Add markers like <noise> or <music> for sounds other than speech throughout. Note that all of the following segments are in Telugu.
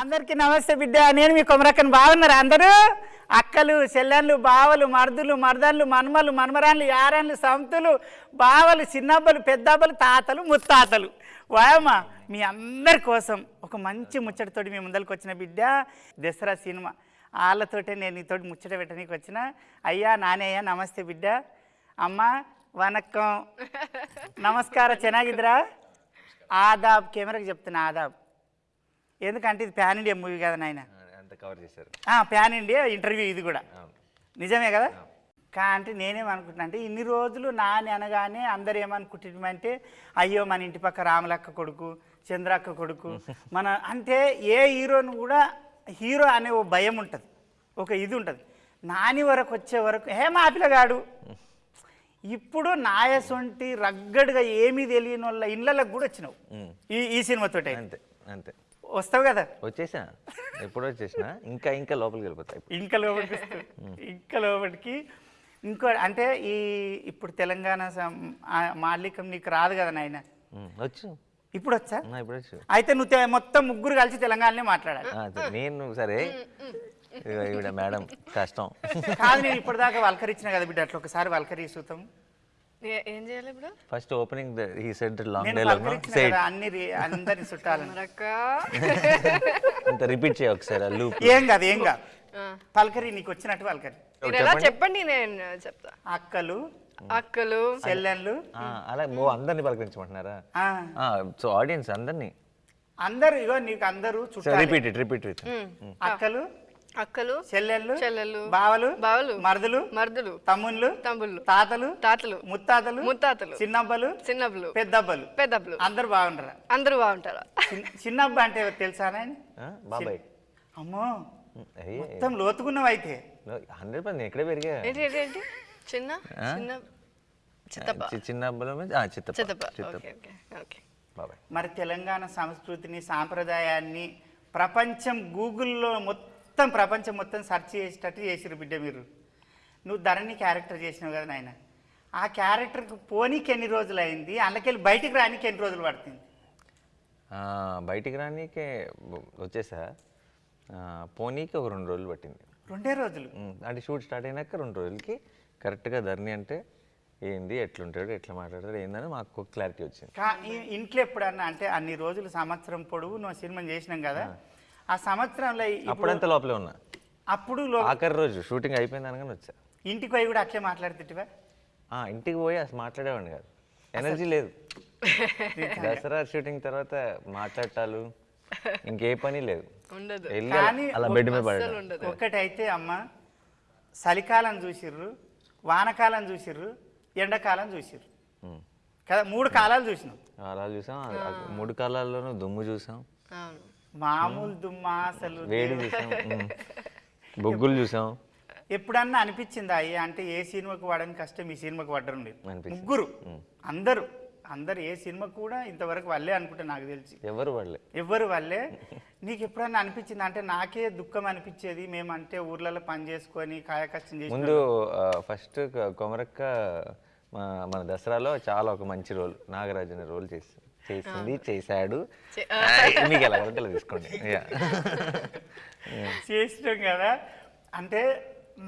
అందరికీ నమస్తే బిడ్డ. నేను మీ కొమరక్కని బాగున్నారు అందరూ? అక్కలు చెల్లెళ్ళు బావలు మర్దులు మర్దన్లు మన్మలు మన్మరాన్లు యారాన్లు సంతులు బావలు చిన్నబ్బలు పెద్దబ్బలు తాతలు ముత్తాతలు. వాయమ్మ మీ అందరి కోసం ఒక మంచి ముచ్చటతోటి మీ ముందరికి వచ్చిన బిడ్డ దసరా సినిమా. వాళ్ళతోటే నేను నీతోటి ముచ్చట పెట్టడానికి వచ్చిన. అయ్యా నానయ్యా నమస్తే బిడ్డ. అమ్మ వనక్కం. నమస్కార చెనాగిద్రా. ఆదాబ్ కెమెరాకి చెప్తున్నా ఆదాబ్. ఎందుకంటే ఇది ప్యాన్ ఇండియా మూవీ కదా నాయన? అంత కవర్ చేశారు. ప్యాన్ ఇండియా ఇంటర్వ్యూ ఇది కూడా. నిజమే కదా? కా అంటే నేనేమనుకుంటున్నా అంటే ఇన్ని రోజులు నాని అనగానే అందరు ఏమనుకుంటున్నామంటే అయ్యో మన ఇంటి పక్క రామలక్క కొడుకు చంద్రక్క కొడుకు <laughs> మన అంటే ఏ హీరోను కూడా హీరో అనే ఓ భయం ఉంటుంది. ఒక ఇది ఉంటుంది. నాని వరకు వచ్చే వరకు హే మా పిల్లగాడు! ఇప్పుడు నాయసొంటి రగ్గడుగా ఏమీ తెలియని వాళ్ళ ఇళ్ళకి కూడా వచ్చినావు. ఈ ఈ సినిమాతోటే అంతే అంతే. వస్తావు కదా? వచ్చేసా. ఎప్పుడు వచ్చేసిన? ఇంకా ఇంకా లోపలికి వెళ్ళిపోతాయి ఇంకా లోపలికి. ఇంకా లోపలికి. ఇంకో అంటే ఈ ఇప్పుడు తెలంగాణ మాలికం నీకు రాదు కదా నాయన? వచ్చు. ఇప్పుడు వచ్చా? నా ఇప్పుడు వచ్చు. అయితే నువ్వు మొత్తం ముగ్గురు కలిసి తెలంగాణనే మాట్లాడాలి. నేను సరే. మేడం కష్టం. కాదు నేను ఇప్పటిదాకా వల్కరించిన కదా బిడ్డ అట్లా ఒకసారి వల్కరి చూద్దాం ఏ- ఏం చేయాలి ఇప్పుడు? ఫస్ట్ ఓపెనింగ్ ఈ సెడ్ లాంగ్ డైలాగ్ అన్ని రి- అందరిని చుట్టాలని. రిపీట్ <laughs> చేయ ఒకసారి లూప్ ఏం కాదు ఏం కాదు. పల్కరి నీకు వచ్చినట్టు పల్కరి. ఎలా చెప్పండి. నేను చెప్తా. అక్కలు. అక్కలు. చెల్లెళ్ళు. అలా ఓ అందరిని పలకరించమంటున్నారా? ఆ, సో ఆడియన్స్ అందరినీ. అందరూ ఇగో నీకు అందరూ చుట్టాలి. రిపీట్ ఇట్ రిపీట్ విత్ అక్కలు. అక్కలు చెల్లెళ్ళు చెల్లెళ్ళు బావలు బావలు మరదలు మర్దులు తమ్ముళ్ళు తమ్ముళ్ళు తాతలు తాతలు ముత్తాతలు ముత్తాతలు చిన్నబ్బలు చిన్నబ్బలు పెద్దబ్బలు పెద్దబ్బలు. అందరు బాగుంటారా? అందరూ బాగుంటారా. చిన్న- చిన్నబ్బ అంటే తెలుసా బాబాయ్. అమ్మో మొత్తం లోతుకున్నావు అయితే. హండ్రెడ్ పర్సెంట్ ఎక్కడే పెరిగా. చిన్న చిన్న చిత్తప్ప. మరి తెలంగాణ సంస్కృతిని సాంప్రదాయాన్ని ప్రపంచం గూగుల్లో మొత్తం ప్రపంచం మొత్తం సెర్చ్ చేసేటట్టు చేసిరు బిడ్డ మీరు. నువ్వు ధరణి క్యారెక్టర్ చేసినావు కదా నాయన. ఆ క్యారెక్టర్కి పోనీకి ఎన్ని రోజులు అయింది అందుకెళ్ళి బయటికి రానికి ఎన్ని రోజులు పడుతుంది? బయటికి రానీకే వచ్చేసా? పోనీకి ఒక రెండు రోజులు పట్టింది. రెండే రోజులు? అంటే షూట్ స్టార్ట్ అయినాక రెండు రోజులకి కరెక్ట్గా ధరణి అంటే ఏంది ఎట్లుంటాడు ఎట్లా మాట్లాడతాడు ఏందని మాకు క్లారిటీ వచ్చింది. ఇంట్లో ఎప్పుడన్నా అంటే అన్ని రోజులు సంవత్సరం పొడవు నువ్వు సినిమా చేసినాం కదా. ఆ సంవత్సరంలో అప్పుడంతా లోపలే ఉన్నా. అప్పుడు లో- ఆఖరి రోజు షూటింగ్ అయిపోయింది అనగానే వచ్చా. ఇంటికి పోయి కూడా అట్లే మాట్లాడుతుంటివా? ఆ, ఇంటికి పోయి అసలు మాట్లాడేవాడిని కాదు. ఎనర్జీ లేదు. <laughs> దసరా షూటింగ్ తర్వాత మాట్లాడటాలు ఇంకే పని లేదు. ఉండదు. వెళ్ళి కానీ అలా బెడ్ మీద ఒక్కటైతే అమ్మ చలికాలం చూసిర్రు వానకాలం చూసిర్రు ఎండాకాలం చూసిర్రు. కదా మూడు కాలాలు చూసినాం. అలా చూసాం మూడు కాలాల్లోనూ దుమ్ము చూసాం. అవును. మామూలు దుమ్మా అసలు వేడి చూసాం. <laughs> బొగ్గులు చూసాం. ఎప్పుడన్నా అనిపించిందా? అయ్యా అంటే ఏ సినిమాకు వాడని కష్టం ఈ సినిమాకి పడ్డం. ముగ్గురు. అందరూ. అందరు ఏ సినిమా కూడా ఇంతవరకు వాళ్ళే అనుకుంటా నాకు తెలిసి. ఎవరు వాళ్ళే ఎవ్వరు వాళ్ళే నీకు ఎప్పుడన్నా అనిపించింది? అంటే నాకే దుఃఖం అనిపించేది. మేమంటే ఊర్లలో పని చేసుకొని కాయ కష్టం చేసి ముందు ఫస్ట్ కొమరక్క మన దసరాలో చాలా ఒక మంచి రోల్ నాగరాజు రోల్ చేసి చేసింది చేశాడు. మీకు ఎలా అలా తీసుకోండి. <laughs> చేసినాం కదా. అంటే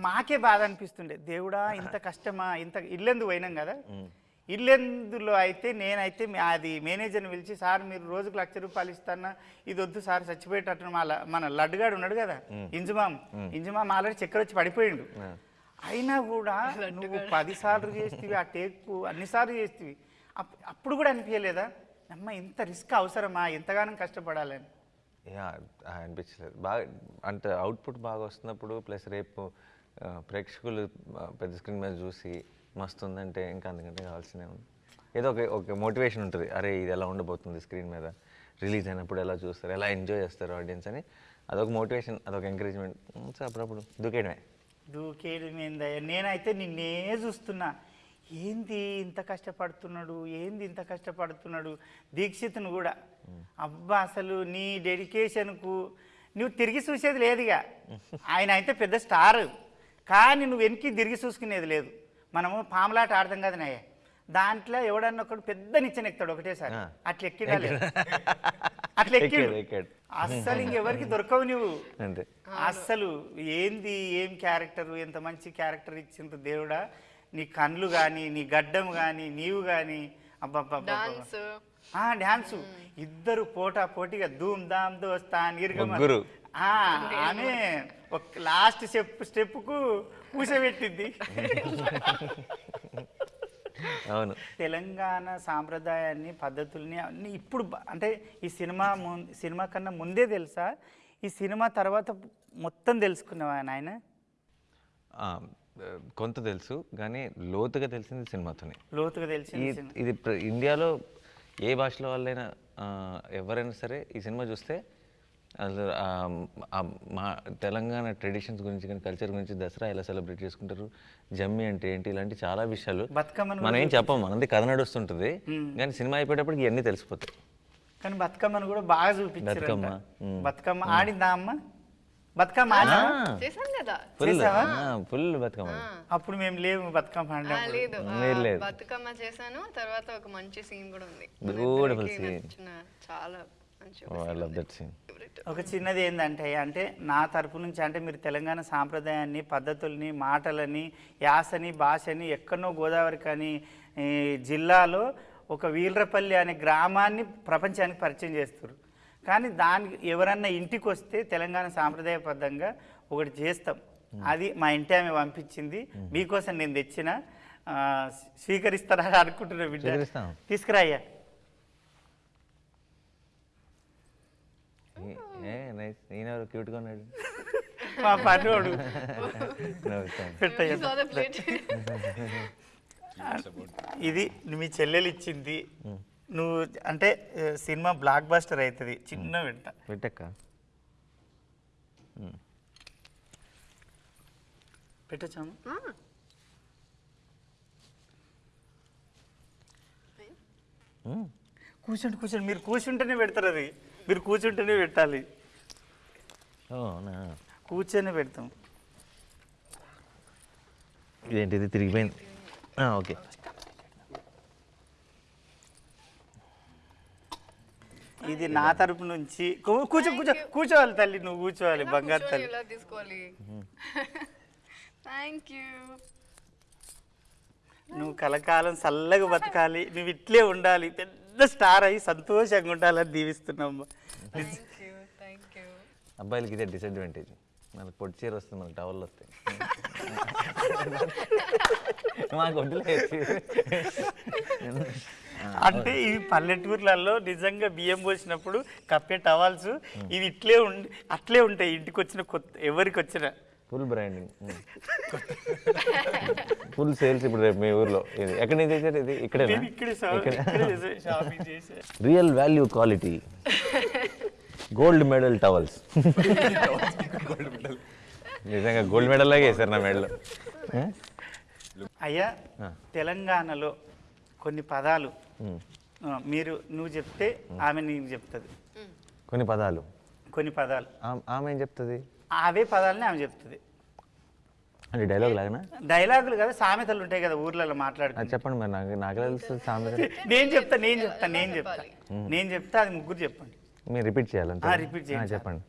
మాకే బాధ అనిపిస్తుండే. దేవుడా ఇంత కష్టమా ఇంత ఇల్లెందు పోయినాం కదా. ఇల్లెందులో అయితే నేనైతే అది మేనేజర్ని పిలిచి సార్ మీరు రోజుకు లక్ష రూపాయలు ఇస్తానా? ఇది వద్దు సార్ చచ్చిపోయేటట్టు మా మన లడ్డుగాడు ఉన్నాడు కదా ఇంజుమాం ఇంజుమాం ఆల్రెడీ చక్కెర వచ్చి పడిపోయిండు. అయినా కూడా నువ్వు పదిసార్లు చేస్తేవి ఆ టేకు అన్నిసార్లు చేస్తేవి. అప్- అప్పుడు కూడా అనిపించలేదా అమ్మ ఇంత రిస్క్ అవసరమా? ఎంతగానో కష్టపడాలని. యా అనిపించలేదు. బాగా అంటే అవుట్పుట్ బాగా వస్తున్నప్పుడు ప్లస్ రేపు ప్రేక్షకులు పెద్ద స్క్రీన్ మీద చూసి మస్తు ఉందంటే ఇంకా అందుకంటే కావాల్సినే ఉంది. ఏదో ఒక ఒక మోటివేషన్ ఉంటుంది. అరే ఇది ఎలా ఉండబోతుంది స్క్రీన్ మీద? రిలీజ్ అయినప్పుడు ఎలా చూస్తారు? ఎలా ఎంజాయ్ చేస్తారు ఆడియన్స్ అని? అదొక మోటివేషన్ అదొక ఎంకరేజ్మెంట్. అప్పుడప్పుడు దూకేయడమే. దూకేయడం ఏందయ్యా నేనైతే నిన్నే చూస్తున్నా. ఏంది ఇంత కష్టపడుతున్నాడు? ఏంది ఇంత కష్టపడుతున్నాడు? దీక్షితును కూడా. అబ్బా అసలు నీ డెడికేషన్కు నువ్వు తిరిగి చూసేది లేదుగా. ఆయన అయితే పెద్ద స్టార్. కానీ నువ్వు వెనక్కి తిరిగి చూసుకునేది లేదు. మనము పాములాట ఆడతాం కదా నాయ? దాంట్లో ఎవడన్నా ఒకడు పెద్ద నిచ్చెన ఎక్కుతాడు ఒకటేసారి. అట్లా ఎక్కిడా. లేదు. అట్లా ఎక్కిడు. అస్సలు ఇంకెవరికి దొరకవు నువ్వు. అస్సలు ఏంది ఏం క్యారెక్టర్ ఎంత మంచి క్యారెక్టర్ ఇచ్చిండ్రు దేవుడా? నీ కళ్ళు కానీ నీ గడ్డం కానీ నీవు కానీ అబ్బబ్బబ్బ డాన్స్. ఆ డ్యాన్స్ ఇద్దరు పోటా పోటీగా ధూమ్ ధామ్ దోస్తా నిర్గమ. ఆమె ఒక లాస్ట్ స్టెప్ స్టెప్కు కూసబెట్టింది అవును. తెలంగాణ సాంప్రదాయాన్ని పద్ధతుల్ని అన్ని ఇప్పుడు అంటే ఈ సినిమా ముం- సినిమా కన్నా ముందే తెలుసా? ఈ సినిమా తర్వాత మొత్తం తెలుసుకున్నావా నాయన? ఆ, కొంత తెలుసు కానీ లోతుగా తెలిసింది సినిమాతోనే. లోతుగా తెలిసి ఈ ఇది ఇండియాలో ఏ భాషలో వాళ్ళైనా ఎవరైనా సరే ఈ సినిమా చూస్తే అసలు మా తెలంగాణ ట్రెడిషన్స్ గురించి కానీ కల్చర్ గురించి దసరా ఎలా సెలబ్రేట్ చేసుకుంటారు జమ్మి అంటే ఏంటి ఇలాంటి చాలా విషయాలు మనం ఏం చెప్పం మనది కథ నడుస్తుంటుంది కానీ సినిమా అయిపోయేటప్పటికి ఇవన్నీ తెలిసిపోతాయి. కానీ బతుకమ్మను కూడా బాగా చూపించారు బతుకమ్మ. బతుకమ్మ ఆడిందా అమ్మ? బతుకమ్మ. ఆడినా కదా. ఫుల్. బతుకమ్మ. అప్పుడు మేము లేవు బతుకమ్మ ఆ, ఆడినప్పుడు లేదు. ఆ, లేదు, లేదు. బతుకమ్మ చేశాను తర్వాత ఒక మంచి సీన్ కూడా ఉంది. Scene. నచ్చిన చాలా మంచి ఐ లవ్ దట్ సీన్ ఒక చిన్నది ఏంటంటే అంటే నా తరపు నుంచి అంటే మీరు తెలంగాణ సాంప్రదాయాన్ని పద్ధతుల్ని మాటలని యాసని భాషని ఎక్కడనో గోదావరి కానీ జిల్లాలో ఒక వీలరపల్లి అనే గ్రామాన్ని ప్రపంచానికి పరిచయం చేస్తారు కానీ దానికి ఎవరన్నా ఇంటికి వస్తే తెలంగాణ సాంప్రదాయబద్ధంగా ఒకటి చేస్తాం. అది మా ఇంటి ఆమె పంపించింది. మీకోసం నేను తెచ్చిన ఆ, స్వీకరిస్తారా అనుకుంటున్నా బిడ్డ. స్వీకరిస్తాం. తీసుకురా అయ్యా. ఏ నైస్. ఈయన ఎవరు క్యూట్గా ఉన్నాడు. మా పనివాడు. ఇది మీ చెల్లెలు ఇచ్చింది. నువ్వు అంటే సినిమా బ్లాక్ బస్టర్ అవుతుంది. చిన్న వెంట పెట్టక్క. పెట్టచ్చాము. కూర్చోండి కూర్చోండి. మీరు కూర్చుంటేనే పెడతారు అది. మీరు కూర్చుంటేనే పెట్టాలి. కూర్చొని పెడతాం. ఇదేంటిది? తిరిగిపోయింది. ఆ, ఓకే. ఇది నా తరపు నుంచి. కూర్చో కూర్చో కూర్చోవాలి తల్లి నువ్వు కూర్చోవాలి బంగారు తల్లి. తీసుకోవాలి? <laughs> థ్యాంక్ యూ నువ్వు కలకాలం చల్లగా బతకాలి నువ్వు ఇట్లే ఉండాలి పెద్ద స్టార్ అయ్యి సంతోషంగా ఉండాలని దీవిస్తున్నాం. థ్యాంక్ యూ థ్యాంక్ యూ అబ్బాయిలకి ఇదే డిసడ్వాంటేజ్ మనకు పొట్టి చీర వస్తుంది మనకు టవల్ వస్తాయి. <laughs> మాకు వడ్డలేదు <laughs> అంటే ఇవి పల్లెటూర్లలో నిజంగా బియ్యం పోసినప్పుడు కప్పే టవాల్స్ ఇవి ఇట్లే ఉండి అట్లే ఉంటాయి. ఇంటికి వచ్చిన కొత్త ఎవరికి వచ్చిన ఫుల్ బ్రాండింగ్ ఫుల్ సేల్స్ ఇప్పుడు రేపు మీ ఊర్లో. ఇది ఎక్కడి నుంచి తెచ్చారు ఇది ఇక్కడే real value quality gold medal towels నిజంగా గోల్డ్ మెడల్ లాగే వేశారు నా మెడల్. అయ్యా తెలంగాణలో కొన్ని పదాలు. మీరు నువ్వు చెప్తే ఆమె నీకు చెప్తుంది. కొన్ని పదాలు. కొన్ని పదాలు. ఆమె- ఏం చెప్తుంది? అవే పదాలని ఆమె చెప్తుంది. అంటే డైలాగ్ లాగానా? డైలాగులు కదా సామెతలు ఉంటాయి కదా ఊర్లలో అది మాట్లాడుకుంటే చెప్పండి మరి నాకు నాకు తెలుసు సామెత <laughs> నేను చెప్తా నేను చెప్తా నేను చెప్తా. నేను చెప్తా అది ముగ్గురు చెప్పండి. మీరు రిపీట్ చేయాలంటే. చేయండి సార్. చెప్పండి.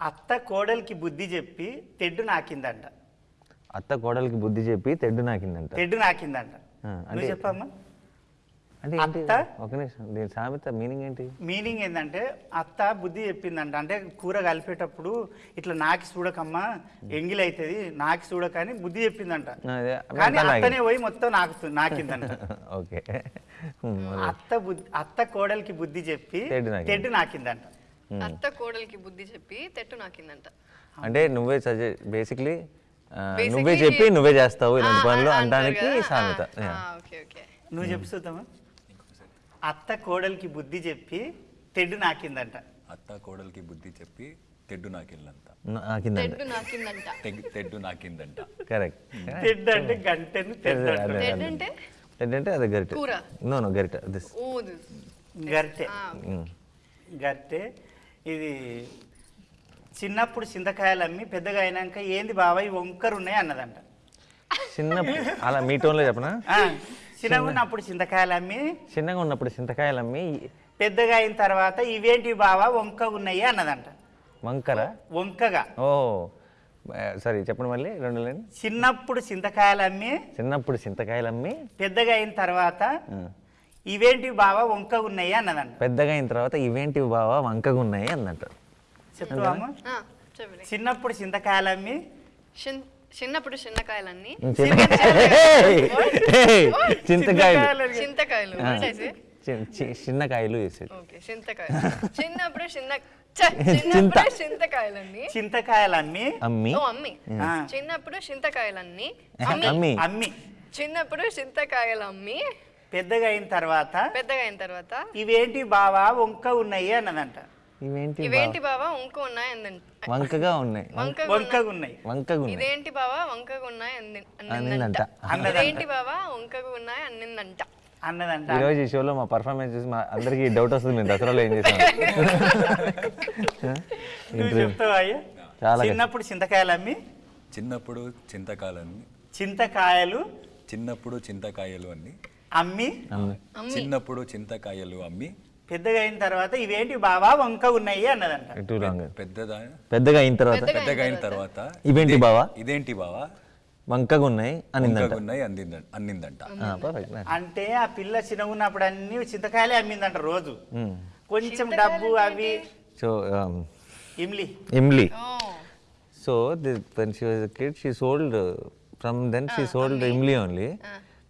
అత్త కోడలికి బుద్ధి చెప్పి తెడ్డు నాకిందంట. అత్త కోడలికి బుద్ధి చెప్పి తెడ్డు నాకిందంట. తెడ్డు నాకిందంట. అంటే- చెప్పమ్మా. అంటే అత్త? ఒక నిమిషం. దీని సామెత మీనింగ్ ఏంటి? మీనింగ్ ఏంటంటే అత్త బుద్ధి చెప్పిందంట. అంటే కూర కలిపేటప్పుడు ఇట్లా నాకి చూడకమ్మా ఎంగిల్ అవుతుంది నాకి చూడకని బుద్ధి చెప్పిందంట. అదే, కానీ అత్త అత్తనే పోయి మొత్తం నాకు నాకిందంట. <laughs> ఓకే. అత్త బుద్ధి అత్త కోడలికి బుద్ధి చెప్పి తెడ్డు నాకింది. తెడ్డు నాకిందంట. అత్త కోడలికి బుద్ధి చెప్పి తెట్టు నాకిందంట. అంటే నువ్వే సజెస్ట్ బేసిక్లీ Basically- నువ్వే చెప్పి నువ్వే చేస్తావు ఇలాంటి పనులు అనడానికి. సామెత. ఆ, Yeah. ఆ, ఓకే ఓకే. నువ్వు చెప్పు చూద్దామా అత్త కోడలికి బుద్ధి చెప్పి తెడ్డు నాకిందంట. అత్త కోడలికి బుద్ధి చెప్పి తెడ్డు నాకిందంట. తెడ్డు నాకిందంట. తెడ్డు నాకిందంట. కరెక్ట్. తెడ్డు అంటే గంటను తెడ్డు అంటారు. తెడ్డు అంటే అది గరిట. నో నో గరిట. దిస్. Oh this. గరిటె. గరిటె. ఇది చిన్నప్పుడు చింతకాయలు అమ్మి పెద్దగా అయినాక ఏంది బాబాయ్ వంకరు ఉన్నాయి అన్నదంట. చిన్నప్పుడు అలా మీ టోన్లో చెప్పనా? చిన్నగా ఉన్నప్పుడు చింతకాయలు అమ్మి చిన్నగా ఉన్నప్పుడు చింతకాయలు అమ్మి పెద్దగా అయిన తర్వాత ఇవేంటి బావా వంక ఉన్నాయి అన్నదంట. వంకర? వంకగా. ఓ సరే చెప్పండి మళ్ళీ రెండు లైన్. చిన్నప్పుడు చింతకాయలు అమ్మి చిన్నప్పుడు చింతకాయలు అమ్మి పెద్దగా అయిన తర్వాత ఆ, ఇవేంటి బావా వంక ఉన్నాయి అన్నదంట. పెద్దగా అయిన తర్వాత ఇవేంటి బావా వంకగా ఉన్నాయి అందంట చెప్తాము చిన్నప్పుడు చింతకాయలు అమ్మి చిన్- చిన్నప్పుడు చిన్నకాయలన్నీ <laughs> చింతకాయలు. చింతకాయలు. చిన్నకాయలు వేసాడు చిన్నప్పుడు చిన్న చింతకాయలన్నీ. చింతకాయలు అమ్మి? అమ్మి ఓ అమ్మి. ఆ. చిన్నప్పుడు చింతకాయలన్నీ. <laughs> అమ్మి. అమ్మి. చిన్నప్పుడు చింతకాయలు అమ్మి పెద్దగా అయిన తర్వాత? పెద్దగా అయిన తర్వాత. ఇవేంటి బావా? వంక ఉన్నాయి అన్నదంట. ఇవేంటి బావ? ఇవేంటి బావా? వంక ఉన్నాయి అందంట వంకగా ఉన్నాయి. వంకగా వంకగా ఉన్నాయి. వంకగా ఉన్నాయి. ఇదేంటి బావా? వంకగా ఉన్నాయి అన్నిందంట. అన్నిందంట. ఇదేంటి బావా? వంకగా ఉన్నాయి అన్నిందంట. అన్నదంట. ఈరోజు ఈ షోలో మా పర్ఫార్మెన్స్ చూసి మా అందరికీ డౌట్ వస్తుంది. మేము దసరాలో ఏం చేసాం <laughs> చెప్తావా చాలా. చిన్నప్పుడు చింతకాయలు అమ్మి? చిన్నప్పుడు చింతకాలన్నీ చింతకాయలు? చిన్నప్పుడు చింతకాయలు అన్ని. అమ్మి. చిన్నప్పుడు చింతకాయలు అమ్మి. పెద్దగా అయిన తర్వాత ఇవేంటి బావా? వంక ఉన్నాయి అన్నదంట. పెద్దదా? పెద్దగా అయిన తర్వాత? పెద్దగా అయిన తర్వాత. ఇవేంటి బావా? ఇదేంటి బావా? వంకగా ఉన్నాయి అనిందంట ఉన్నాయి అందిందంట. అన్నిందంట పర్ఫెక్ట్ అంటే ఆ పిల్ల చిన్నగా ఉన్నప్పుడు అన్ని చింతకాయలే అమ్మిందంట రోజు. కొంచెం డబ్బు అవి so imli. Imli. Oh. So when she was kid she sold from then she sold imli. Only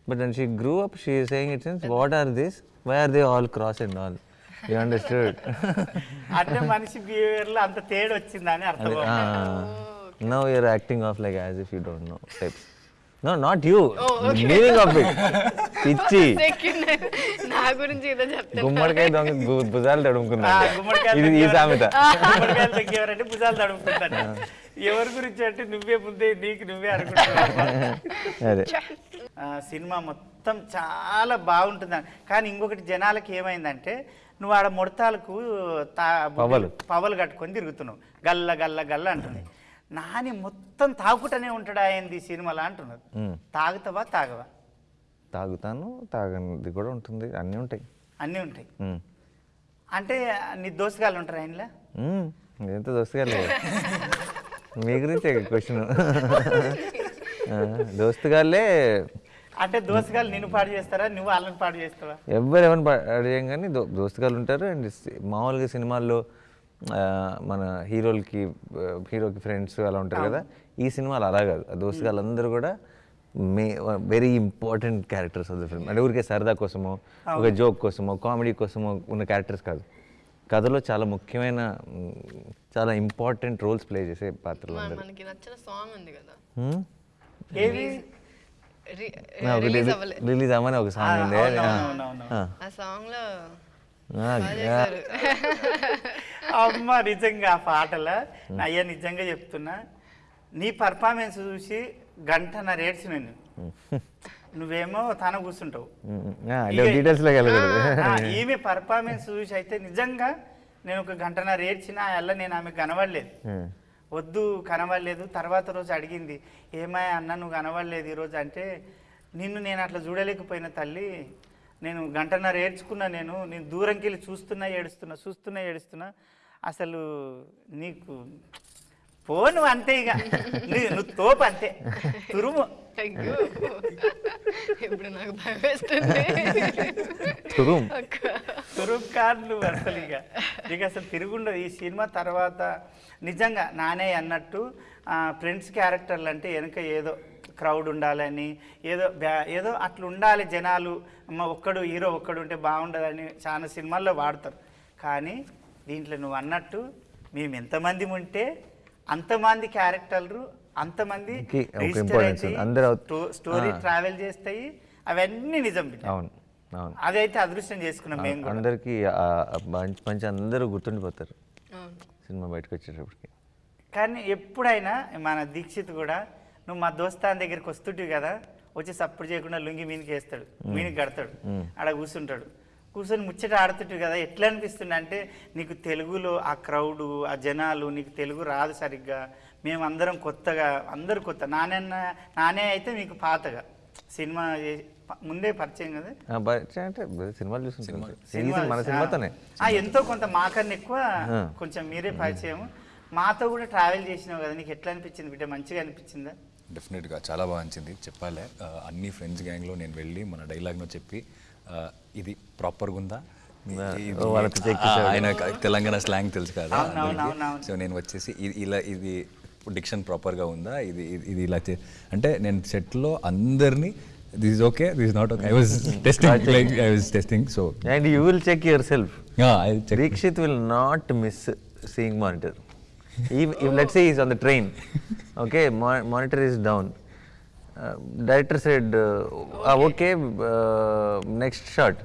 but when she grew up she saying it sense what are this why are they all cross and all you understood <laughs> అంటే మనిషి బిహేవియర్ లో అంత తేడా వచ్చిందని అర్థం no you're acting of like as if you don't know types No not you meaning of it పిచ్చి. నా గురించి ఏదో చెప్తాను గుమ్మడికాయ దొంగ భుజాలు తడుముకున్నా ఆ, గుమ్మడికాయలు ఇది ఈ సామెత. గుమ్మడికాయలు తగ్గేవారంటే భుజాలు తడుముకుంటాను ఎవరి గురించి అంటే నువ్వే ముందే నీకు నువ్వే అనుకుంటున్నావు <laughs> అదే. ఆ, సినిమా మొత్తం చాలా బాగుంటుంది కానీ ఇంకొకటి జనాలకి ఏమైందంటే నువ్వు ఆడ ముడతాలకు తా పవ్వలు. పవలు కట్టుకొని తిరుగుతున్నావు. గల్ల గల్ల గల్ల అంటుంది. నాని మొత్తం తాగుకుంటూనే ఉంటాడా ఈ సినిమాలో అంటున్నారు. తాగుతావా తాగవా? తాగుతాను తాగనిది కూడా ఉంటుంది. అన్నీ ఉంటాయి. అన్నీ ఉంటాయి. అంటే నీ దోసగాళ్ళు ఉంటారు ఆయనలో. ఎంత దోస్తుగాలే మీ గురించే క్వశ్చన్ దోస్తుగాళ్ళే అంటే దోసగాళ్ళు నిన్ను పాడు చేస్తారా నువ్వు వాళ్ళని పాడు చేస్తావా? ఎవరు ఎవరిని అడిగాం కానీ దో దోస్తుగాళ్ళు ఉంటారు. అండ్ మామూలుగా సినిమాల్లో మన హీరోలకి హీరోకి ఫ్రెండ్స్ అలా ఉంటారు కదా ఈ సినిమాలు అలా కాదు. ఆ దోస్తుగాళ్ళు అందరూ కూడా may very important characters of the film అంటే ఊరికే సరదా కోసమో ఒక జోక్ కోసమో కామెడీ కోసమో ఉన్న క్యారెక్టర్స్ కాదు. కథలో చాలా ముఖ్యమైన చాలా ఇంపార్టెంట్ రోల్స్ ప్లే చేసే పాత్రలు అందరూ. మనకి నచ్చిన సాంగ్ ఉంది కదా. రిలీజ్ అవ్వలే. రిలీజ్ అవ్వని ఒక సాంగ్ ఉంది. ఆ. సాంగ్లో. అమ్మ నిజంగా ఆ పాటల అయ్యా నిజంగా చెప్తున్నా నీ పర్ఫార్మెన్స్ చూసి గంటన్నర ఏడ్చి నేను. నువ్వేమో తన కూర్చుంటావు. ఈమె పర్ఫార్మెన్స్ చూసి అయితే నిజంగా నేను ఒక గంటన్నర ఏడ్చిన అల్ల నేను ఆమె కనబడలేదు. వద్దు కనబడలేదు. తర్వాత రోజు అడిగింది ఏమాయ అన్న నువ్వు కనబడలేదు ఈరోజు అంటే నిన్ను నేను అట్లా చూడలేకపోయిన తల్లి నేను గంటన్నర ఏడ్చుకున్నా నేను నేను దూరంకి వెళ్ళి చూస్తున్నా ఏడుస్తున్నా చూస్తున్నా ఏడుస్తున్నా అసలు నీకు పో నువ్వు అంతే ఇక. నీ- నువ్వు తోపు అంతే. తురుము. ఇప్పుడు నాకు భయం వేస్తుంది. తురుం అసలు ఇక. ఇక అసలు తిరుగుండదు. ఈ సినిమా తర్వాత నిజంగా నానే అన్నట్టు ఫ్రెండ్స్ క్యారెక్టర్లు అంటే వెనక ఏదో క్రౌడ్ ఉండాలని ఏదో బ్యా- ఏదో అట్లా ఉండాలి జనాలు. అమ్మ ఒక్కడు హీరో ఒక్కడు ఉంటే బాగుండదని చాలా సినిమాల్లో వాడతారు. కానీ దీంట్లో నువ్వు అన్నట్టు మేము ఎంతమంది ఉంటే అంతమంది క్యారెక్టర్లు అంతమంది స్టోరీ. ట్రావెల్ చేస్తాయి. అవన్నీ నిజం బిడ్డ. అవును అవును. అదైతే అదృష్టం చేసుకున్నాం మేము అందరికీ మంచి మంచి అందరూ గుర్తుండిపోతారు అవును. సినిమా బయటకు వచ్చేటప్పటికి. కానీ ఎప్పుడైనా మన దీక్షిత్ కూడా నువ్వు మా దోస్తాన్ దగ్గరికి వస్తుంటివి కదా వచ్చి సప్పుడు చేయకుండా లుంగి మీనికి వేస్తాడు మీనికి కడతాడు ఆడ కూర్చుంటాడు. కూర్చొని ముచ్చట ఆడుతుంటారు కదా ఎట్లా అనిపిస్తుంది అంటే నీకు తెలుగులో ఆ క్రౌడు ఆ జనాలు నీకు తెలుగు రాదు సరిగ్గా మేమందరం కొత్తగా అందరు కొత్త నాన్న నానే అయితే మీకు పాతగా. సినిమా ముందే పరిచయం కదా? ఆ, పరిచయం అంటే సినిమాలు సినిమా మన సినిమాతోనే. ఆ, ఎంతో కొంత మాకన్నా ఎక్కువ. కొంచెం మీరే పరిచయం మాతో కూడా ట్రావెల్ చేసినావు కదా నీకు ఎట్లా అనిపించింది బిడ్డ? మంచిగా అనిపించిందా? డెఫినెట్గా చాలా బాగా నచ్చింది చెప్పాలే అన్ని ఫ్రెండ్స్ గ్యాంగ్లో నేను వెళ్ళి మన డైలాగ్ను చెప్పి ఇది ప్రాపర్గా ఉందా. ఆయన తెలంగాణ స్లాంగ్ తెలుసు కదా. సో నేను వచ్చేసి ఇది ఇలా ఇది డిక్షన్ ప్రాపర్గా ఉందా? ఇది ఇది- ఇలా చే అంటే నేను సెట్లో అందరినీ this is okay this not okay I was testing like I was testing so and you will check your self I check Dikshit will not miss seeing monitor. if, if let's <laughs> say he's on the train, okay, mo- monitor is down. Uh, director said, uh, "Ah, okay, uh, next shot.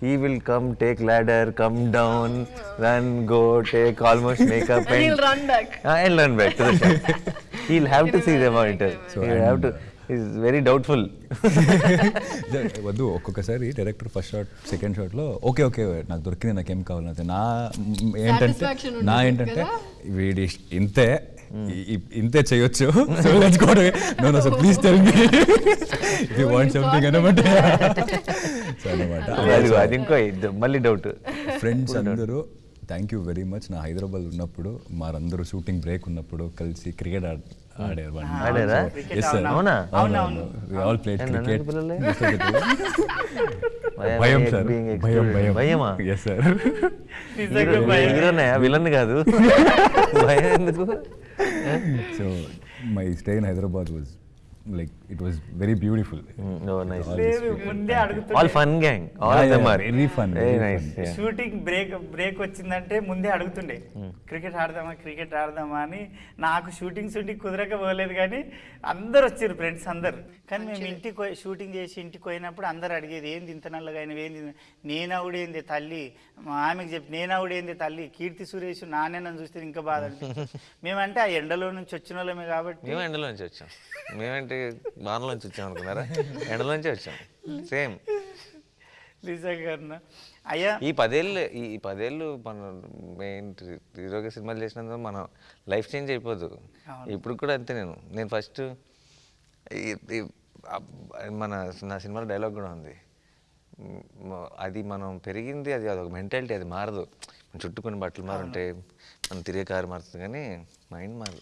He will come, take ladder, come down, run, go, take almost makeup, <laughs> And he'll run back. <laughs> Ah, and run back to the shot. <laughs> He'll have to see the monitor. So, He'll have to. and, He's very doubtful. వద్దు ఒక్కొక్కసారి డైరెక్టర్ ఫస్ట్ షాట్ సెకండ్ షాట్లో ఓకే ఓకే నాకు దొరికింది నాకేం కావాలంటే నా మ్, ఏంటంటే Satisfaction నా ఉంటుంది ఏంటంటే కదా? వీడి ఇష్- ఇంతే ఈ- ఈ- ఇంతే చేయొచ్చు so let's go no no so please tell me if you want something అనమాట సో అనమాట అదిగో, అది ఇంకో మళ్ళీ డౌట్ ఫ్రెండ్స్ అందరూ థ్యాంక్ యూ వెరీ మచ్ నా హైదరాబాద్ ఉన్నప్పుడు మారందరూ షూటింగ్ బ్రేక్ ఉన్నప్పుడు కలిసి క్రికెట్ ఆడారు. All cricket? భయం సార్ భయం. భయం భయమా ఎస్ సార్. హీరోనే విలన్ కాదు. <laughs> భయం ఎందుకు? So my stay in Hyderabad was like it was very beautiful ముందే అడుగుతుంది all fun gang all of them yeah, are very fun, very nice fun. Shooting break break వచ్చిందంటే ముందే అడుగుతుండే క్రికెట్ ఆడదామా క్రికెట్ ఆడదామా అని. నాకు షూటింగ్ షూటింగ్ కుదరక పోలేదు కానీ అందరు వచ్చారు ఫ్రెండ్స్ అందరు. కానీ మేము ఇంటికి షూటింగ్ చేసి ఇంటికి పోయినప్పుడు అందరు అడిగేది ఏంది ఇంత నల్లగా అయినవి ఏంది నేనవుడేంది తల్లి? మా ఆమెకి చెప్పి నేనవుడేంది తల్లి? కీర్తి సురేష్ నానే నన్ను చూస్తే ఇంకా బాధ <laughs> మేమంటే ఆ ఎండలో నుంచి వచ్చిన వాళ్ళమే కాబట్టి మేము ఎండలో నుంచి వచ్చాం. మేమేంటి వానలో నుంచి వచ్చాం అనుకున్నారా? ఎండలో నుంచి వచ్చాం. సేమ్. అయ్యా. ఈ పదేళ్ళు ఈ పదేళ్ళు మన మెయిన్ హీరోగా సినిమాలు చేసినందుకు మన లైఫ్ చేంజ్ అయిపోదు. ఇప్పుడు కూడా అంతే నేను. నేను ఫస్ట్ మన నా సినిమాలో డైలాగ్ కూడా ఉంది. అది మనం పెరిగింది అది అదొక మెంటాలిటీ అది మారదు. మన చుట్టూ కొన్ని బట్టలు మారుంటాయి మనం తిరిగే కారు మారుతుంది కానీ మైండ్ మారదు.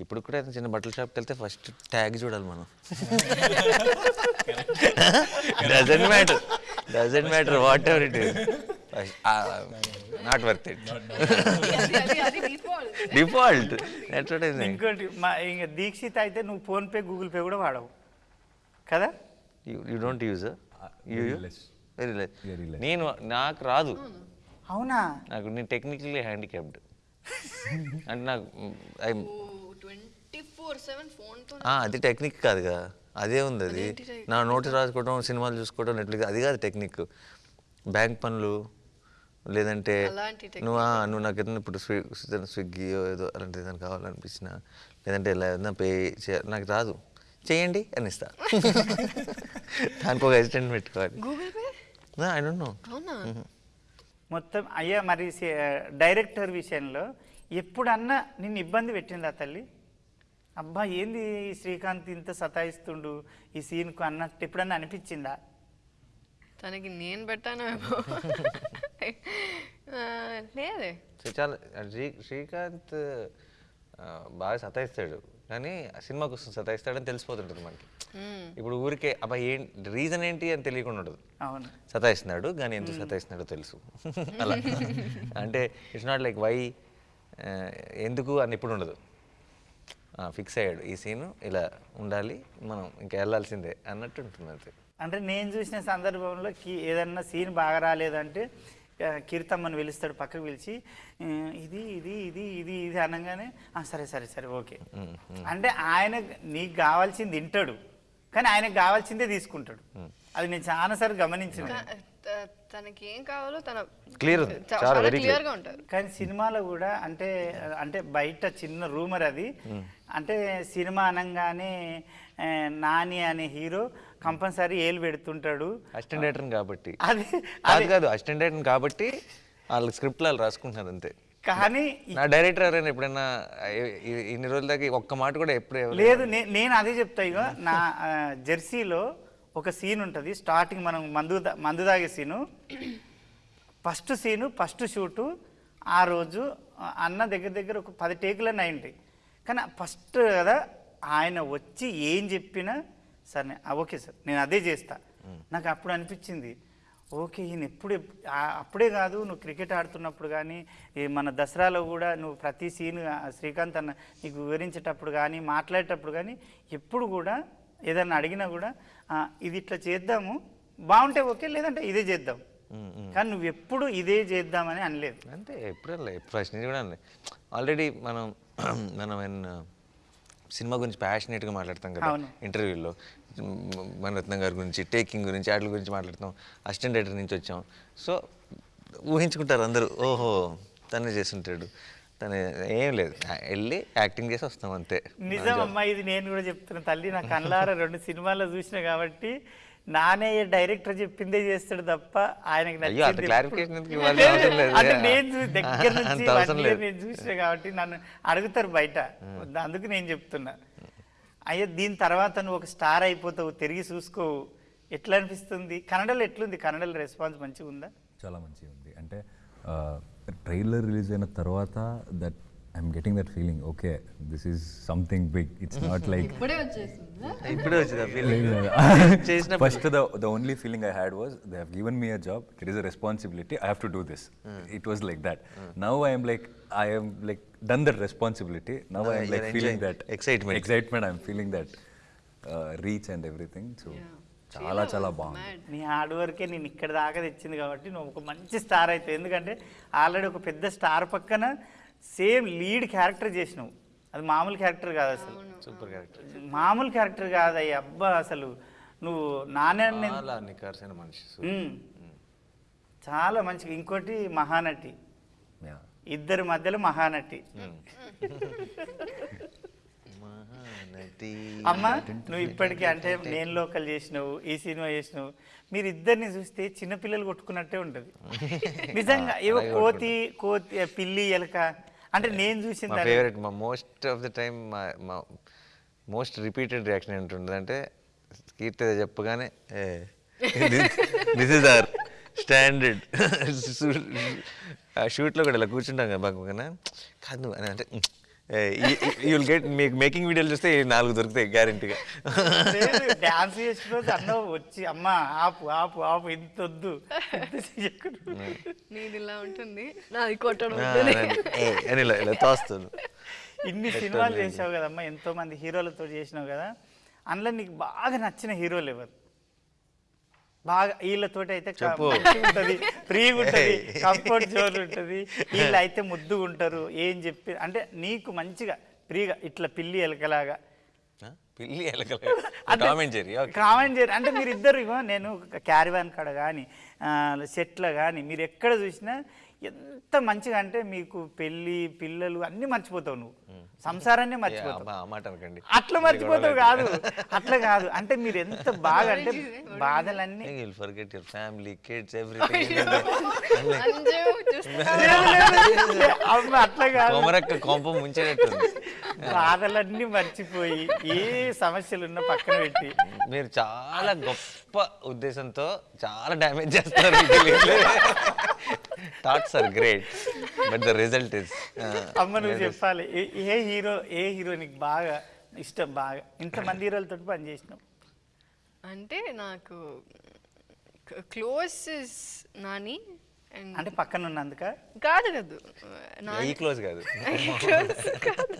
ఇప్పుడు కూడా ఏదైనా చిన్న బట్టల షాప్కి వెళ్తే ఫస్ట్ ట్యాగ్ చూడాలి మనం. Doesn't matter doesn't matter whatever it is not worth it. Default ఇంకోటి మా ఇంకా దీక్షిత్ అయితే నువ్వు ఫోన్పే గూగుల్ పే కూడా వాడవు. కదా? You you don't use. Very less. నేను నాకు రాదు. అవునా? నాకు నేను టెక్నికల్లీ హ్యాండిక్యాప్డ్ <laughs> అంటే నాకు ఐ అది టెక్నిక్ కాదు కదా అదే ఉంది అది? నా నోటి రాసుకోవడం సినిమాలు చూసుకోవడం నెట్ఫ్లిక్స్ అది కాదు టెక్నిక్. బ్యాంక్ పనులు లేదంటే. నువ్వు నువ్వు నాకు ఏదైనా ఇప్పుడు స్విగ్గీ ఏదో అలాంటి ఏదైనా కావాలనిపించిన లేదంటే ఇలా ఏదైనా పే చే నాకు రాదు. చేయండి అని ఇస్తా. <laughs> దానికి ఒక అసిస్టెంట్ పెట్టుకోవాలి. I don't know. అవునా? మొత్తం అయ్యా మరి డైరెక్టర్ విషయంలో ఎప్పుడన్నా నిన్ను ఇబ్బంది పెట్టిందా తల్లి? అబ్బా ఏంది శ్రీకాంత్ ఇంత సతాయిస్తుండు ఈ సీన్కు అన్నట్టు ఎప్పుడన్నా అనిపించిందా? తనకి నేను పెట్టాను లేదే. శ్రీకాంత్ బాగా సతాయిస్తాడు. కానీ ఆ సినిమా కోసం సతాయిస్తాడని తెలిసిపోతుంటుంది మనకి. ఇప్పుడు ఊరికే అబ్బాయి ఏం రీజన్ ఏంటి అని తెలియకుండా ఉండదు అవును. సతాయిస్తున్నాడు కానీ ఎందుకు సతాయిస్తున్నాడో తెలుసు. అలా. అంటే ఇట్స్ నాట్ లైక్ వై ఎందుకు అని ఇప్పుడు ఉండదు. ఫిక్స్ అయ్యాడు. ఈ సీను ఇలా ఉండాలి మనం ఇంకా వెళ్ళాల్సిందే అన్నట్టు ఉంటుంది అంతే. అంటే నేను చూసిన సందర్భంలో కి ఏదన్నా సీన్ బాగా రాలేదంటే కీర్తమ్మని పిలుస్తాడు పక్కకు పిలిచి "ఆ, ఇది ఇది ఇది ఇది ఇది అనగానే "ఆ, సరే సరే సరే ఓకే. అంటే ఆయన నీకు కావాల్సింది వింటాడు కానీ ఆయనకు కావాల్సిందే తీసుకుంటాడు. అది నేను చాలాసార్లు గమనించిన. తనకి ఏం కావాలో తన. చా- చాలా. క్లియర్గా ఉంటారు. కానీ సినిమాలో కూడా అంటే అంటే బయట చిన్న రూమర్ అది. అంటే సినిమా అనగానే నాని అనే హీరో కంపల్సరీ ఏలు పెడుతుంటాడు. అసిస్టెంట్ డైరెక్టర్ కాబట్టి. <laughs> అది కాదు కాదు అసిస్టెంట్ డైరెక్టర్ కాబట్టి వాళ్ళ స్క్రిప్ట్ వాళ్ళు రాసుకుంటున్నారు అంతే. కానీ నా డైరెక్టర్ ఎవరైనా ఎప్పుడైనా ఇన్ని రోజుల దాకా ఒక్క మాట కూడా ఎప్పుడు లేదు నేను అదే చెప్తా ఇక నా జెర్సీలో ఒక సీన్ ఉంటుంది. స్టార్టింగ్ మనం మందు మందు తాగే scene first scene first shoot ఆ రోజు అన్న దగ్గర దగ్గర ఒక పది టేకులన్నీ అయింటాయి. కానీ ఫస్ట్ కదా ఆయన వచ్చి ఏం చెప్పినా సరే ఓకే సార్ నేను అదే చేస్తా. నాకు అప్పుడు అనిపించింది. ఓకే ఈయన ఎప్పుడు అప్పుడే కాదు నువ్వు క్రికెట్ ఆడుతున్నప్పుడు కానీ మన దసరాలో కూడా నువ్వు ప్రతి సీన్ శ్రీకాంత్ అన్న నీకు వివరించేటప్పుడు కానీ మాట్లాడేటప్పుడు కానీ ఎప్పుడు కూడా ఏదన్నా అడిగినా కూడా "ఆ, ఇది ఇట్లా చేద్దాము బాగుంటే ఓకే లేదంటే ఇదే చేద్దాం. కానీ నువ్వు ఎప్పుడు ఇదే చేద్దామని అనలేదు. అంతే ఎప్పుడు అనలే ఫస్ట్ నుంచి కూడా ఆల్రెడీ మనం <clears throat> మనం సినిమా గురించి ప్యాషనేట్గా మాట్లాడతాం కదా. ఇంటర్వ్యూలో. మణరత్నం గారి గురించి టేకింగ్ గురించి వాటి గురించి మాట్లాడతాం. అసిస్టెంట్ డైరెక్టర్ నుంచి వచ్చాం. సో ఊహించుకుంటారు అందరూ ఓహో తనే చేస్తుంటాడు. తను ఏం లేదు. వెళ్ళి యాక్టింగ్ చేసి వస్తాం అంతే. నిజం అమ్మా ఇది నేను కూడా చెప్తున్నా తల్లి నా కళ్ళార రెండు సినిమాల్లో చూసిన కాబట్టి నానే డైరెక్టర్ చెప్పిందే చేస్తాడు తప్ప ఆయనకి దగ్గర నుంచి. నేను చూసిన కాబట్టి నన్ను అడుగుతారు బయట. అందుకు నేను చెప్తున్నా. అయ్యో దీని తర్వాత నువ్వు ఒక స్టార్ అయిపోతావు తిరిగి చూసుకోవు. ఎట్లా అనిపిస్తుంది? కన్నడలో ఎట్లుంది? కన్నడలో రెస్పాన్స్ మంచిగా ఉందా చాలా మంచిగా ఉంది అంటే ట్రైలర్ రిలీజ్ అయిన తర్వాత that I'm getting that feeling okay this is something big it's not like ఇప్పుడే వచ్చేసిందా ఇప్పుడే వచ్చింది ఫీలింగ్ చేసినప్పుడు first the the only feeling I had was they have given me a job. It is a responsibility. I have to do this. It was like that. Now I am like I am like done that responsibility. Now Now I am you're like feeling enjoying that excitement. Excitement. చాలా చాలా బాగుంది. నీ హార్డ్ వర్కే నేను ఇక్కడ దాకా తెచ్చింది కాబట్టి నువ్వు ఒక మంచి స్టార్ అవుతావు ఎందుకంటే ఆల్రెడీ ఒక పెద్ద స్టార్ పక్కన సేమ్ లీడ్ క్యారెక్టర్ చేసినావు. అది మామూలు క్యారెక్టర్ కాదు అసలు. Super character. మామూలు క్యారెక్టర్ కాదు అయ్యి అబ్బా అసలు నువ్వు నానే చాలా నికార్సైన మనిషి. చాలా మంచిగా ఇంకోటి మహానటి. ఇద్దరి మధ్యలో మహానటి. <laughs> అమ్మ నువ్వు ఇప్పటికీ అంటే నేను లోకల్ చేసినావు ఈ సినిమా చేసినావు. మీరు ఇద్దరిని చూస్తే చిన్నపిల్లలు కొట్టుకున్నట్టే ఉంటుంది. <laughs> నిజంగా ఏవో కోతి కోతి పిల్లి ఎలక అంటే నేను చూసింది. ఫేవరెట్ మా మోస్ట్ ఆఫ్ ద టైం మా మోస్ట్ రిపీటెడ్ రియాక్షన్ ఏంటుంటుంది అంటే కీర్తి చెప్పగానే దిస్ ఇస్ ఆర్ స్టాండర్డ్. <laughs> షూట్లో కూడా ఇలా కూర్చుంటాం కదా బాగా కాదు అని అంటే యూ విల్ గెట్ మీకు మేకింగ్ వీడియోలు చూస్తే నాలుగు దొరుకుతాయి గ్యారంటీగా డాన్స్ చేసిన రోజు అన్న వచ్చి అమ్మ ఆపు ఆపు ఆపు ఇంత వద్దు ఇంత చెయ్యకు." నీది ఇలా ఉంటుంది. నాది కొట్టడం అని ఇలా ఇలా తోస్తాను. ఇన్ని సినిమాలు చేసావు కదమ్మా ఎంతో మంది హీరోలతో చేసినావు కదా. అందులో నీకు బాగా నచ్చిన హీరోలు ఎవరు? బాగా వీళ్ళతోటి అయితే ఉంటది ఫ్రీగా ఉంటది. కంఫర్ట్ జోన్ ఉంటది వీళ్ళు అయితే ముద్దుగా ఉంటారు ఏం చెప్పి అంటే నీకు మంచిగా ఫ్రీగా ఇట్లా పిల్లి ఎలకలాగా? పిల్లి <laughs> కామెంట్ చేయరు కామెంట్ చేయరు. అంటే మీరు ఇద్దరు నేను క్యారివాన్ కాడ కానీ సెట్లో కానీ మీరు ఎక్కడ చూసినా ఎంత మంచిగా అంటే మీకు పెళ్ళి పిల్లలు అన్నీ మర్చిపోతావు నువ్వు. సంసారాన్ని <laughs> మర్చిపోతావు. అట్లా మర్చిపోతావు కాదు. అట్లా కాదు. అంటే మీరు ఎంత బాగా అంటే బాధలన్నీ will forget your family kids everything అమ్మ అట్లా కాదు. కొమరక్క కొంప ముంచేటట్టుంది. <laughs> బాధలన్నీ మర్చిపోయి ఏ సమస్యలు ఉన్నా పక్కన పెట్టి. మీరు చాలా గొప్ప ఉద్దేశంతో చాలా డ్యామేజ్ చేస్తారు <laughs> thoughts are great but the result is అమ్మ నువ్వు చెప్పాలి. ఏ- హీరో ఏ హీరో నీకు బాగా ఇష్టం బాగా? ఇంతమంది హీరోలతో పని చేసినావు. అంటే నాకు క్లోజ్ నాని అండ్ అంటే పక్కన ఉన్నందుక కాదు కాదు. ఈ నాని క్లోజ్ కాదు. <laughs> Close కాదు.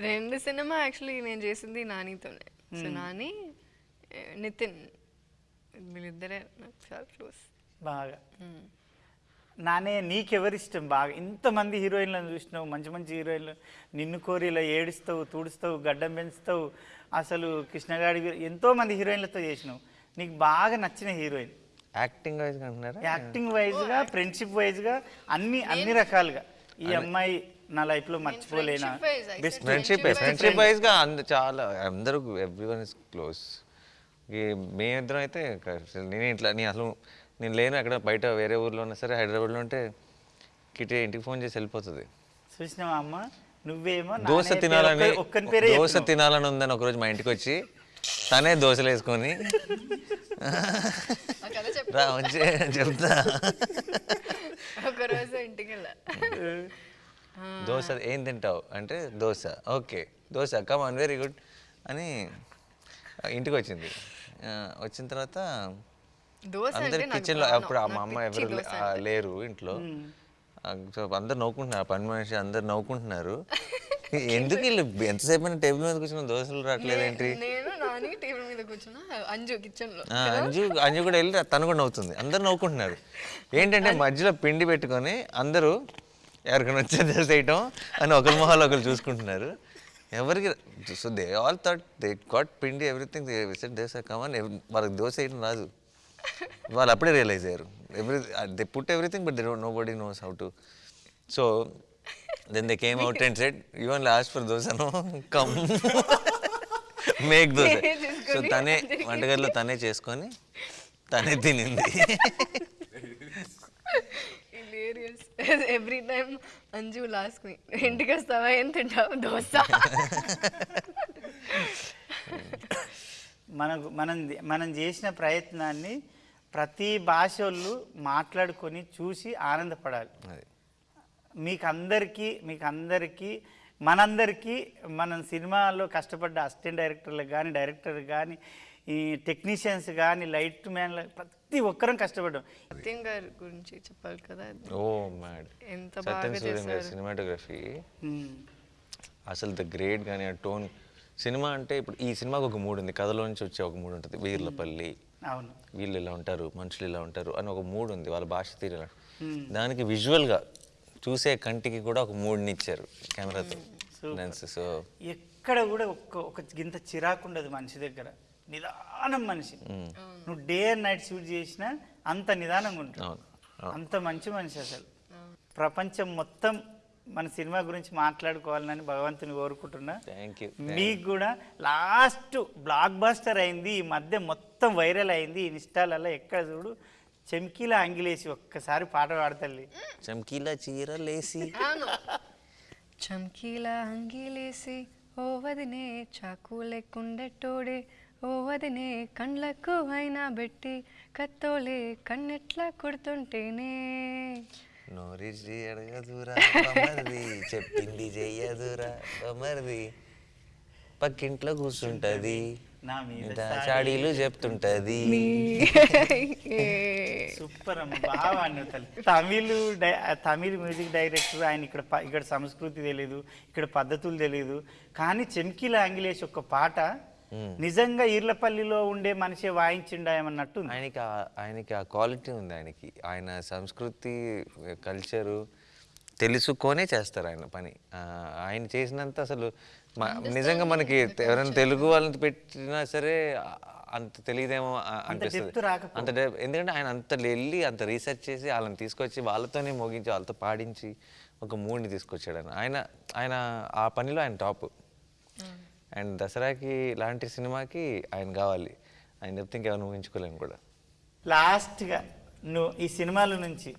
రెండు సినిమా యాక్చువల్లీ నేను చేసింది నానితోనే. సో నాని నితిన్ వీళ్ళిద్దరే నాకు చాలా క్లోజ్ బాగా. నానే నీకెవరి ఇష్టం బాగా? ఇంతమంది హీరోయిన్లను చూసినావు మంచి మంచి హీరోయిన్లు నిన్ను కోరి ఇలా ఏడుస్తావు తుడుస్తావు గడ్డం పెంచుతావు. అసలు కృష్ణగాడి ఎంతో మంది హీరోయిన్లతో చేసినావు. నీకు బాగా నచ్చిన హీరోయిన్. యాక్టింగ్ వైజ్ అంటున్నారా? యాక్టింగ్ వైజ్గా ఫ్రెండ్షిప్ వైజ్గా అన్ని అన్ని రకాలుగా. ఈ అమ్మాయి నా లైఫ్లో మర్చిపోలేనా? friendship wise, I best friendship friendship వైజ్గా అంద చాలా అందరూ ఎవ్రీ వన్ ఇస్ క్లోజ్ ఈ మేమిద్దరం అయితే నేనే ఇట్లా నేను అసలు నేను లేను అక్కడ బయట వేరే ఊర్లో ఉన్నా సరే హైదరాబాద్లో ఉంటే కిటే ఇంటికి ఫోన్ చేసి వెళ్ళిపోతుంది. చూసినావా అమ్మ? నువ్వేమో నా దోశ తినాలని దోశ. తినాలని ఉందని ఒకరోజు మా ఇంటికి వచ్చి తనే దోశలు వేసుకొని రా వచ్చి చెప్తా. ఒకరోజు ఇంటికి వెళ్ళా. దోశ ఏం తింటావు అంటే dosa. Okay dosa come on very good అని ఇంటికి వచ్చింది. వచ్చిన తర్వాత అందరు కిచెన్లో ప్రాణం. అప్పుడు ఆ మా అమ్మ ఎవరు లే-. లేరు ఇంట్లో. సో అందరు నవ్వుకుంటున్నారు. పని మనిషి అందరు నవ్వుకుంటున్నారు. <laughs> <laughs> ఎందుకు వీళ్ళు ఎంతసేపు టేబుల్ మీద కూర్చున్న దోశలు రావట్లేదు ఏంటి? టేబుల్ మీద కూర్చున్నా అంజు కిచెన్లో. అంజు అంజు కూడా వెళ్ళి తను కూడా నవ్వుతుంది. అందరు నవ్వుకుంటున్నారు. ఏంటంటే మధ్యలో పిండి పెట్టుకొని అందరూ ఎవరికైనా వచ్చే దోశ వేయటం అని ఒకరి మొహాలు ఒకరు చూసుకుంటున్నారు. ఎవరికి so they all thought they got pindi everything set dosa come on వాళ్ళకి దోశ వేయడం రాదు. వాళ్ళు అప్పుడే రియలైజ్ అయ్యారు. Every they put everything but they don't nobody knows how to so then they came out and set even last for దోశను come make dosa so తనే <laughs> వంటగదిలో తనే చేసుకొని తనే తినింది. Hilarious every time Anju last మీ ఇంటికి వస్తావా? ఏం తింటావు? దోశ? <laughs> <laughs> మనకు మనం మనం చేసిన ప్రయత్నాన్ని ప్రతి భాష వాళ్ళు మాట్లాడుకొని చూసి ఆనందపడాలి. అది. మీకు అందరికీ మీకు అందరికీ మనందరికీ మనం సినిమాలో కష్టపడ్డ అసిస్టెంట్ డైరెక్టర్లకు కానీ డైరెక్టర్ కానీ ఈ టెక్నీషియన్స్ కానీ లైట్ మ్యాన్లు ప్రతి ఒక్కరం కష్టపడ్డాం. సత్యం గారి గురించి చెప్పాలి కదా ఓ మ్యాడ్. ఎంత బాగా. సినిమాటోగ్రఫీ. అసలు ద గ్రేట్ కానీ ఆ టోన్ సినిమా అంటే ఇప్పుడు ఈ సినిమాకి ఒక మూడు ఉంది. కథలో నుంచి వచ్చే ఒక మూడు ఉంటుంది. వీర్లపల్లి. అవును. వీళ్ళు ఇలా ఉంటారు మనుషులు ఇలా ఉంటారు అని ఒక మూడు ఉంది. వాళ్ళ భాష తీరు ఇలా. దానికి విజువల్గా చూసే కంటికి కూడా ఒక మూడుని ఇచ్చారు కెమెరాతో. లెన్స్ సో ఎక్కడ కూడా ఒక్క ఒక గింత చిరాకు ఉండదు మనిషి దగ్గర. నిదానం మనిషి. నువ్వు డే అండ్ నైట్ షూట్ చేసినా అంత నిదానంగా అవును. అంత మంచి మనిషి అసలు. ప్రపంచం మొత్తం మన సినిమా గురించి మాట్లాడుకోవాలని భగవంతుని కోరుకుంటున్నా. థ్యాంక్ యూ మీకు కూడా లాస్ట్ బ్లాక్ బస్టర్ అయింది ఈ మధ్య మొత్తం వైరల్ అయింది ఇన్స్టాలలో ఎక్కడ చూడు చెమ్కీల అంగిలేసి ఒక్కసారి పాట పాడతల్లి చమ్కీలా చీరలేసి. చమ్కీలా అంగీలేసి ఓ వదినే చాకు లేకుండెట్టోడే ఓ వదినే కండ్లకు అయినా పెట్టి కత్తోలే కన్నెట్లా కొడుతుంటేనే. నోరిచి అడగదురా బొమ్మరిది. చెప్పింది చెయ్యదురా బొమ్మరిది. పక్కింట్లో కూర్చుంటది. నా మీద ఇంత చాడీలు చెప్తుంటది. Super Tamil Tamil music director ఆయన ఇక్కడ ఇక్కడ సంస్కృతి తెలియదు ఇక్కడ పద్ధతులు తెలియదు కానీ చెమ్కీల ఆంగిలేష్ ఒక పాట నిజంగా ఈర్లపల్లిలో ఉండే మనిషి వాయించిండాయమన్నట్టు ఉంది. ఆయనకి ఆ- ఆయనకి ఆ క్వాలిటీ ఉంది ఆయనకి. ఆయన సంస్కృతి కల్చరు తెలుసుకొనే చేస్తారు ఆయన పని. ఆయన చేసినంత అసలు నిజంగా మనకి ఎవరైనా తెలుగు వాళ్ళని పెట్టినా సరే అంత తెలియదేమో అనిపిస్తుంది. అంత ఎందుకంటే ఆయన అంత వెళ్ళి అంత రీసెర్చ్ చేసి వాళ్ళని తీసుకొచ్చి వాళ్ళతోనే మోగించి వాళ్ళతో పాడించి ఒక మూడ్ని తీసుకొచ్చాడు ఆయన ఆయన ఆయన ఆ పనిలో ఆయన టాప్. అండ్ దసరాకి ఇలాంటి సినిమాకి ఆయన కావాలి. ఆయన చెప్తే ఇంకెవరు ఊహించుకోలేము కూడా. లాస్ట్గా నువ్వు ఈ సినిమాల నుంచి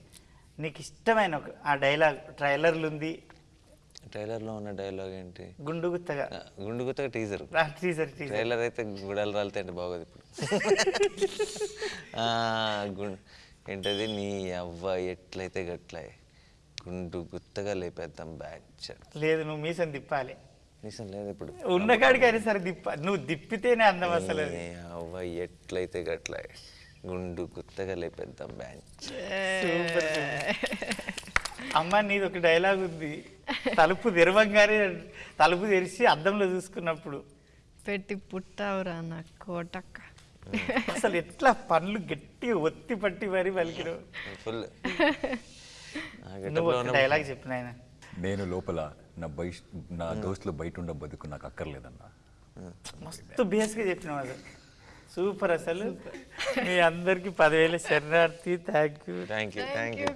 నీకు ఇష్టమైన ఒక ఆ డైలాగ్ ట్రైలర్లు ఉంది? ట్రైలర్లో ఉన్న డైలాగ్ ఏంటి? గుండు గుత్తగా. గుండు గుత్తగా టీజర్. టీజర్ ట్రైలర్ అయితే గుడాలు రాలితే అంటే బాగోదు ఇప్పుడు. <laughs> ఏంటది? నీ అవ్వ ఎట్లయితే గట్లే గుండు గుత్తగా లేపేద్దాం బ్యాచ్ లేదు నువ్వు మీసం తిప్పాలి. నిజం లేదు ఇప్పుడు ఉన్న కాడికి అయినా సరే తిప్ప నువ్వు తిప్పితేనే అందం అసలు అవ్వ ఎట్లయితే గట్లే గుండు గుత్తగా లేపేద్దాం బ్యాచ్. సూపర్ అమ్మ నీది ఒక డైలాగ్ ఉంది. తలుపు తెరవంగానే తలుపు తెరిచి అద్దంలో చూసుకున్నప్పుడు. పెట్టి పుట్టావురా నా కోటక్క. అసలు ఎట్లా పనులు గట్టిగా ఒత్తి పట్టి మరి పలికిన ఫుల్. నువ్వు డైలాగ్ చెప్పిన ఆయన నేను లోపల నా బయట నా దోస్తులు బయట ఉండ బతుకు నాకు అక్కర్లేదన్నా. మస్తు బేస్గా చెప్పినావు అది. సూపర్ అసలు. మీ అందరికి పదివేల శరణార్థి. Thank you. Thank you thank you.